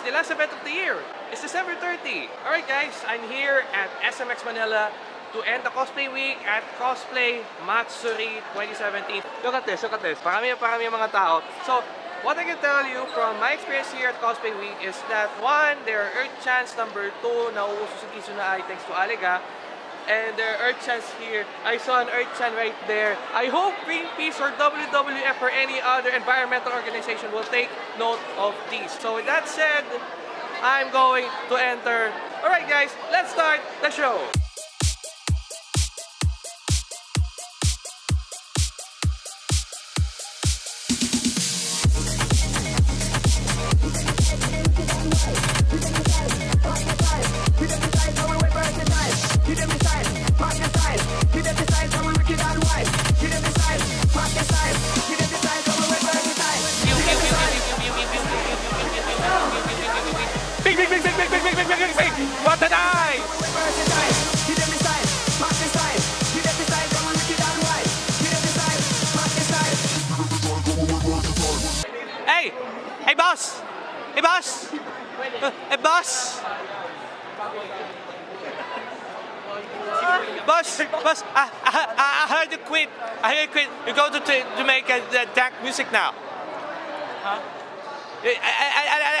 It's the last event of the year. It's December 30. Alright guys, I'm here at SMX Manila to end the cosplay week at Cosplay Matsuri 2017. Look at this, look at this. Parami parami ang mga tao. So, what I can tell you from my experience here at Cosplay Week is that one, there are Earth Chants. Number two, nauuso si Kizuna Ai thanks to Aliga. And there are Earth Chants here. I saw an Earth Chant right there. I hope Greenpeace or WWF or any other environmental organization will take note of these. So with that said, I'm going to enter. Alright guys, let's start the show. What an eye! Hey! Hey, boss! Hey, boss! Hey, boss! Boss, boss, I, I, I heard you quit. I heard you quit. You go to, to Jamaica, the dark music now. Huh? I, I, I,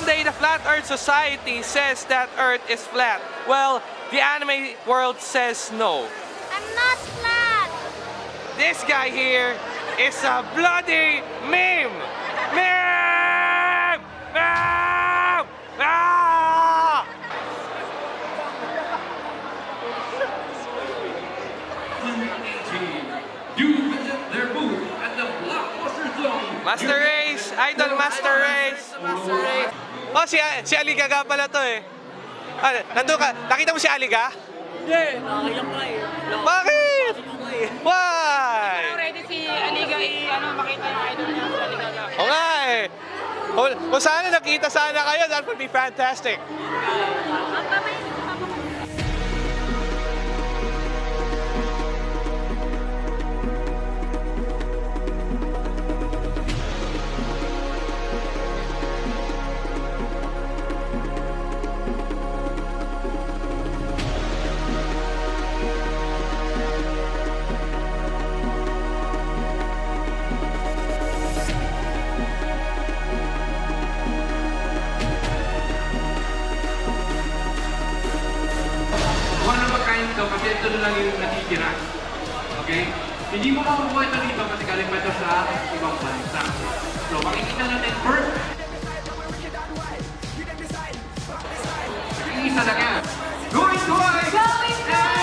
One day, the Flat Earth Society says that Earth is flat. Well, the anime world says no. I'm not flat. This guy here is a bloody meme! Meme! Ah! Ah! Do visit their booth at the Master Race! Idol Master Race! Si, si Aliga nga pala to eh. Ah, nandun ka. Nakita mo si Aliga? Hindi, nakakailang ka eh. Bakit? Eh. Why? Ready si Aliga i ano makita yung idol niya si Aliga. O nga eh. Kung, kung sana nakita sana kayo, that would be fantastic. One 100% na lang yung natitira. Okay? Hindi mo makukuha ito ng kasi pa ito sa ibang bansa. So, makikita natin first. Isa lang yan. Going twice! Going twice!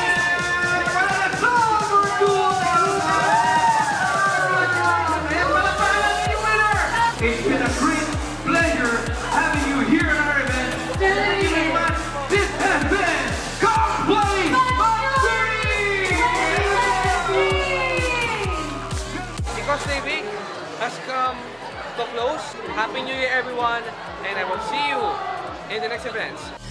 To close. Happy New Year, everyone, and I will see you in the next events.